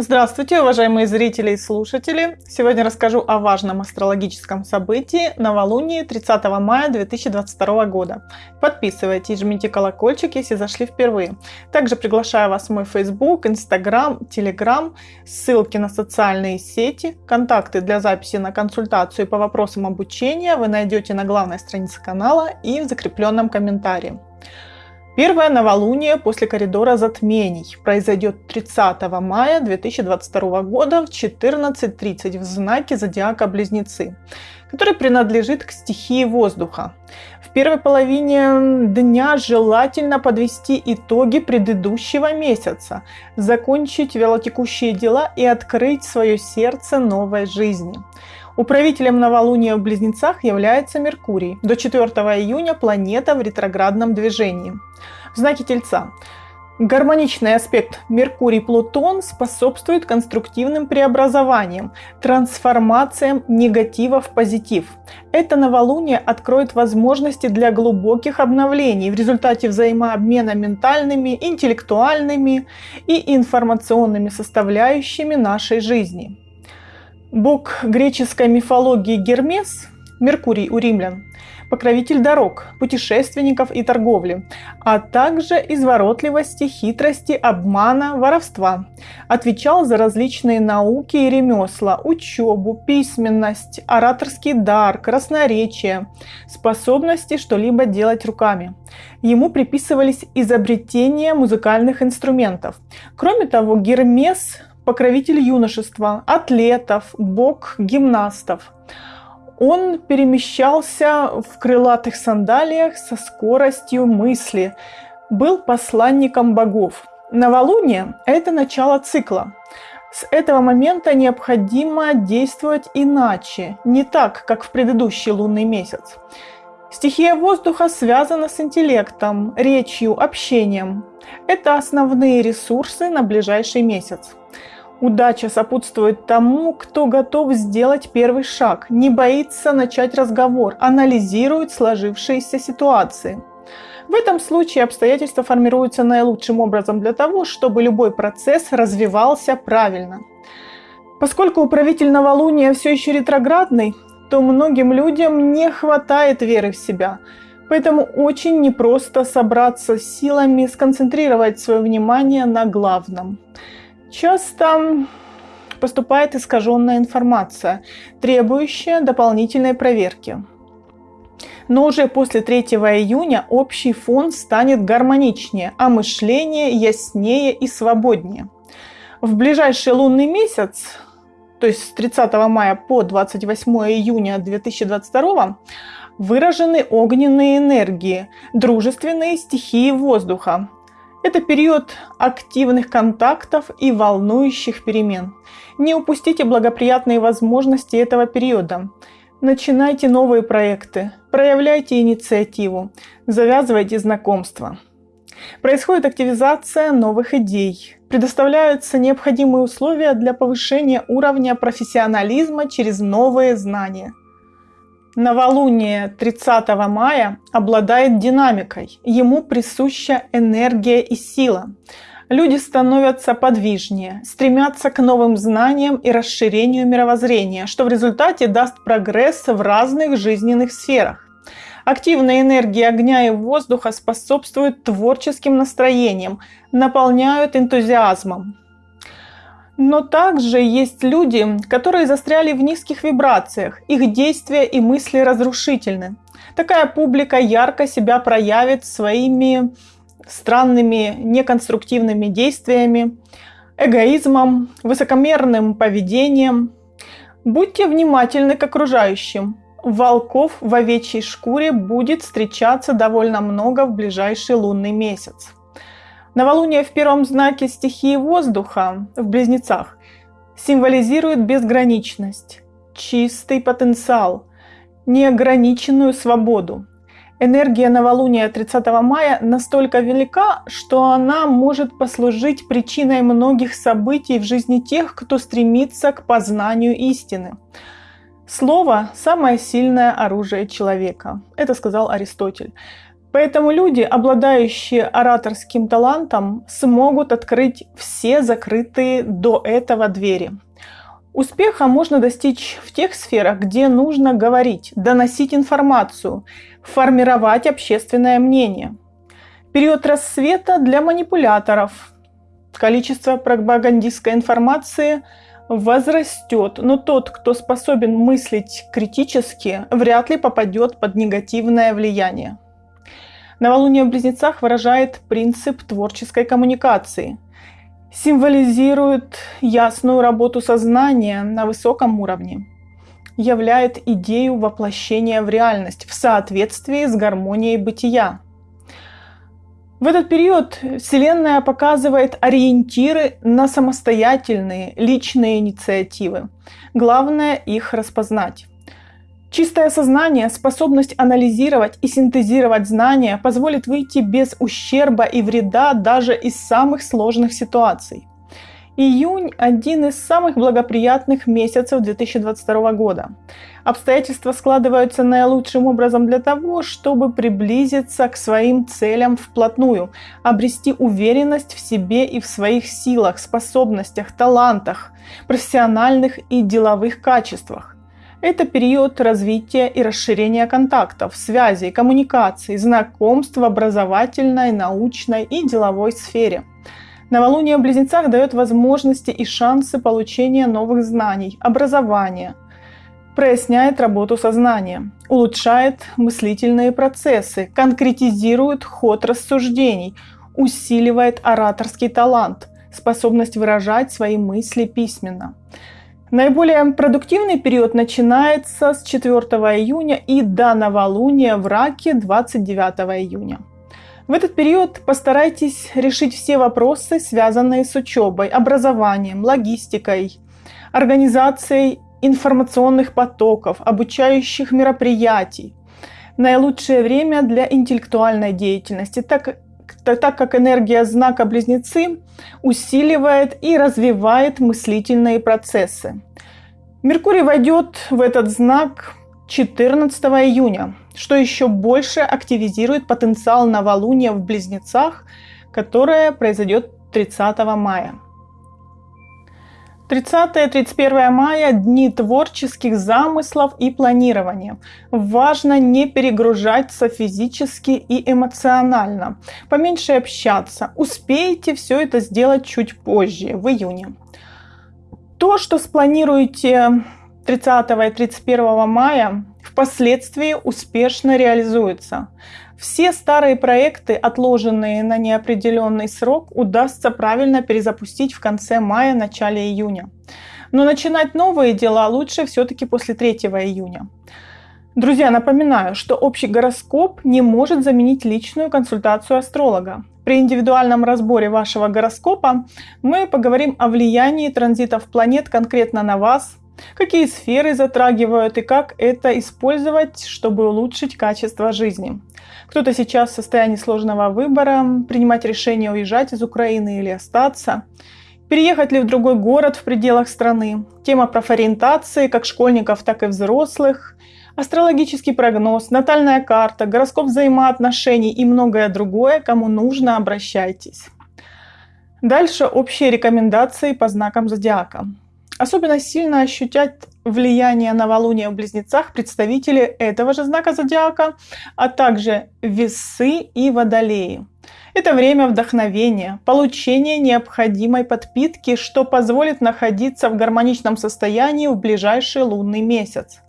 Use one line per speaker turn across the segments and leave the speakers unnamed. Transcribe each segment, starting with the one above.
Здравствуйте, уважаемые зрители и слушатели! Сегодня расскажу о важном астрологическом событии новолунии 30 мая 2022 года. Подписывайтесь, жмите колокольчик, если зашли впервые. Также приглашаю вас в мой Facebook, Instagram, Telegram, ссылки на социальные сети, контакты для записи на консультацию по вопросам обучения вы найдете на главной странице канала и в закрепленном комментарии. Первое новолуние после коридора затмений произойдет 30 мая 2022 года в 14.30 в знаке зодиака Близнецы, который принадлежит к стихии воздуха. В первой половине дня желательно подвести итоги предыдущего месяца, закончить велотекущие дела и открыть свое сердце новой жизни. Управителем новолуния в Близнецах является Меркурий. До 4 июня планета в ретроградном движении. В знаке Тельца. Гармоничный аспект Меркурий-Плутон способствует конструктивным преобразованиям, трансформациям негатива в позитив. Это новолуние откроет возможности для глубоких обновлений в результате взаимообмена ментальными, интеллектуальными и информационными составляющими нашей жизни. Бог греческой мифологии Гермес, Меркурий у римлян, покровитель дорог, путешественников и торговли, а также изворотливости, хитрости, обмана, воровства. Отвечал за различные науки и ремесла, учебу, письменность, ораторский дар, красноречие, способности что-либо делать руками. Ему приписывались изобретения музыкальных инструментов. Кроме того, Гермес покровитель юношества, атлетов, бог гимнастов. Он перемещался в крылатых сандалиях со скоростью мысли, был посланником богов. Новолуние – это начало цикла. С этого момента необходимо действовать иначе, не так, как в предыдущий лунный месяц. Стихия воздуха связана с интеллектом, речью, общением. Это основные ресурсы на ближайший месяц. Удача сопутствует тому, кто готов сделать первый шаг, не боится начать разговор, анализирует сложившиеся ситуации. В этом случае обстоятельства формируются наилучшим образом для того, чтобы любой процесс развивался правильно. Поскольку управитель новолуния все еще ретроградный, то многим людям не хватает веры в себя. Поэтому очень непросто собраться силами, сконцентрировать свое внимание на главном. Часто поступает искаженная информация, требующая дополнительной проверки. Но уже после 3 июня общий фон станет гармоничнее, а мышление яснее и свободнее. В ближайший лунный месяц, то есть с 30 мая по 28 июня 2022, выражены огненные энергии, дружественные стихии воздуха, это период активных контактов и волнующих перемен. Не упустите благоприятные возможности этого периода. Начинайте новые проекты, проявляйте инициативу, завязывайте знакомства. Происходит активизация новых идей. Предоставляются необходимые условия для повышения уровня профессионализма через новые знания – Новолуние 30 мая обладает динамикой, ему присуща энергия и сила. Люди становятся подвижнее, стремятся к новым знаниям и расширению мировоззрения, что в результате даст прогресс в разных жизненных сферах. Активная энергия огня и воздуха способствует творческим настроениям, наполняют энтузиазмом. Но также есть люди, которые застряли в низких вибрациях, их действия и мысли разрушительны. Такая публика ярко себя проявит своими странными, неконструктивными действиями, эгоизмом, высокомерным поведением. Будьте внимательны к окружающим. Волков в овечьей шкуре будет встречаться довольно много в ближайший лунный месяц. Новолуние в первом знаке стихии воздуха в близнецах символизирует безграничность, чистый потенциал, неограниченную свободу. Энергия новолуния 30 мая настолько велика, что она может послужить причиной многих событий в жизни тех, кто стремится к познанию истины. Слово – самое сильное оружие человека. Это сказал Аристотель. Поэтому люди, обладающие ораторским талантом, смогут открыть все закрытые до этого двери. Успеха можно достичь в тех сферах, где нужно говорить, доносить информацию, формировать общественное мнение. Период рассвета для манипуляторов. Количество пропагандистской информации возрастет, но тот, кто способен мыслить критически, вряд ли попадет под негативное влияние. Новолуние в Близнецах выражает принцип творческой коммуникации, символизирует ясную работу сознания на высоком уровне, являет идею воплощения в реальность в соответствии с гармонией бытия. В этот период Вселенная показывает ориентиры на самостоятельные личные инициативы. Главное их распознать. Чистое сознание, способность анализировать и синтезировать знания позволит выйти без ущерба и вреда даже из самых сложных ситуаций. Июнь – один из самых благоприятных месяцев 2022 года. Обстоятельства складываются наилучшим образом для того, чтобы приблизиться к своим целям вплотную, обрести уверенность в себе и в своих силах, способностях, талантах, профессиональных и деловых качествах. Это период развития и расширения контактов, связей, коммуникаций, знакомств в образовательной, научной и деловой сфере. Новолуние в Близнецах дает возможности и шансы получения новых знаний, образования, проясняет работу сознания, улучшает мыслительные процессы, конкретизирует ход рассуждений, усиливает ораторский талант, способность выражать свои мысли письменно – Наиболее продуктивный период начинается с 4 июня и до новолуния в Раке 29 июня. В этот период постарайтесь решить все вопросы, связанные с учебой, образованием, логистикой, организацией информационных потоков, обучающих мероприятий. Наилучшее время для интеллектуальной деятельности, так так как энергия знака Близнецы усиливает и развивает мыслительные процессы. Меркурий войдет в этот знак 14 июня, что еще больше активизирует потенциал новолуния в Близнецах, которое произойдет 30 мая. 30-31 мая – дни творческих замыслов и планирования. Важно не перегружаться физически и эмоционально. Поменьше общаться. Успеете все это сделать чуть позже, в июне. То, что спланируете 30 и 31 мая, впоследствии успешно реализуется. Все старые проекты, отложенные на неопределенный срок, удастся правильно перезапустить в конце мая, начале июня. Но начинать новые дела лучше все-таки после 3 июня. Друзья, напоминаю, что общий гороскоп не может заменить личную консультацию астролога. При индивидуальном разборе вашего гороскопа мы поговорим о влиянии транзитов планет конкретно на вас, какие сферы затрагивают и как это использовать, чтобы улучшить качество жизни. Кто-то сейчас в состоянии сложного выбора, принимать решение уезжать из Украины или остаться, переехать ли в другой город в пределах страны, тема профориентации как школьников, так и взрослых, астрологический прогноз, натальная карта, гороскоп взаимоотношений и многое другое, кому нужно, обращайтесь. Дальше общие рекомендации по знакам зодиака. Особенно сильно ощутят влияние новолуния в близнецах представители этого же знака зодиака, а также весы и водолеи. Это время вдохновения, получения необходимой подпитки, что позволит находиться в гармоничном состоянии в ближайший лунный месяц.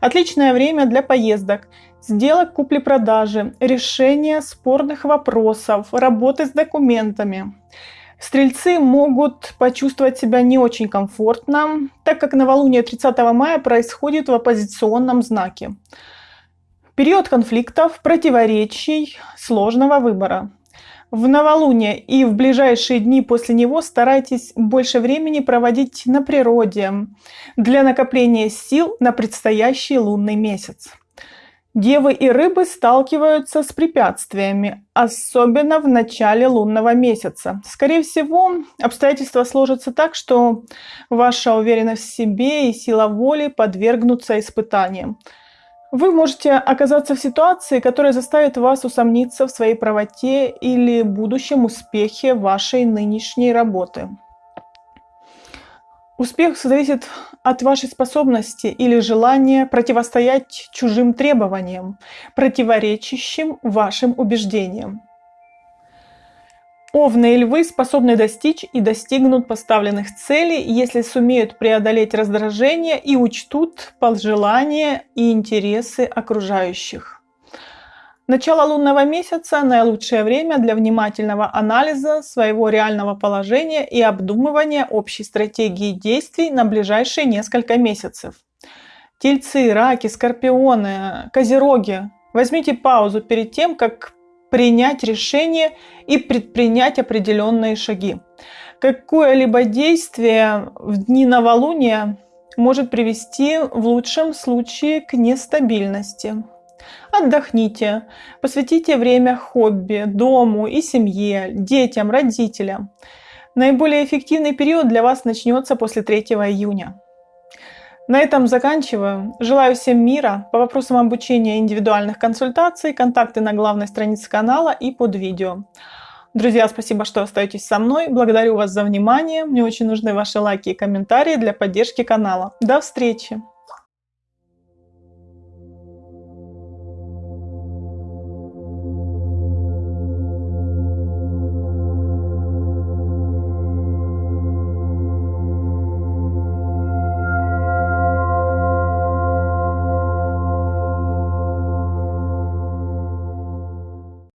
Отличное время для поездок, сделок купли-продажи, решения спорных вопросов, работы с документами. Стрельцы могут почувствовать себя не очень комфортно, так как новолуние 30 мая происходит в оппозиционном знаке. Период конфликтов, противоречий, сложного выбора. В новолуние и в ближайшие дни после него старайтесь больше времени проводить на природе для накопления сил на предстоящий лунный месяц. Девы и рыбы сталкиваются с препятствиями, особенно в начале лунного месяца. Скорее всего, обстоятельства сложатся так, что ваша уверенность в себе и сила воли подвергнутся испытаниям. Вы можете оказаться в ситуации, которая заставит вас усомниться в своей правоте или будущем успехе вашей нынешней работы. Успех зависит от вашей способности или желания противостоять чужим требованиям, противоречащим вашим убеждениям. Овны и львы способны достичь и достигнут поставленных целей, если сумеют преодолеть раздражение и учтут пожелания и интересы окружающих. Начало лунного месяца – наилучшее время для внимательного анализа своего реального положения и обдумывания общей стратегии действий на ближайшие несколько месяцев. Тельцы, раки, скорпионы, козероги, возьмите паузу перед тем, как принять решение и предпринять определенные шаги. Какое-либо действие в дни новолуния может привести в лучшем случае к нестабильности. Отдохните, посвятите время хобби, дому и семье, детям, родителям. Наиболее эффективный период для вас начнется после 3 июня. На этом заканчиваю. Желаю всем мира. По вопросам обучения индивидуальных консультаций, контакты на главной странице канала и под видео. Друзья, спасибо, что остаетесь со мной. Благодарю вас за внимание. Мне очень нужны ваши лайки и комментарии для поддержки канала. До встречи!